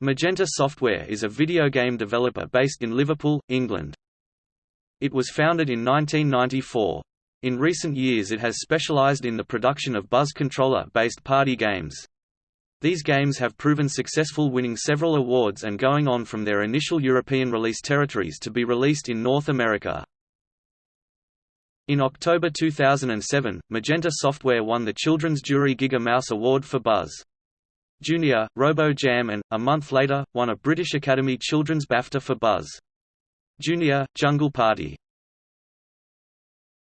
Magenta Software is a video game developer based in Liverpool, England. It was founded in 1994. In recent years it has specialised in the production of Buzz controller-based party games. These games have proven successful winning several awards and going on from their initial European release territories to be released in North America. In October 2007, Magenta Software won the Children's Jury Giga Mouse Award for Buzz. Junior, Robo Jam and, a month later, won a British Academy Children's BAFTA for Buzz. Junior, Jungle Party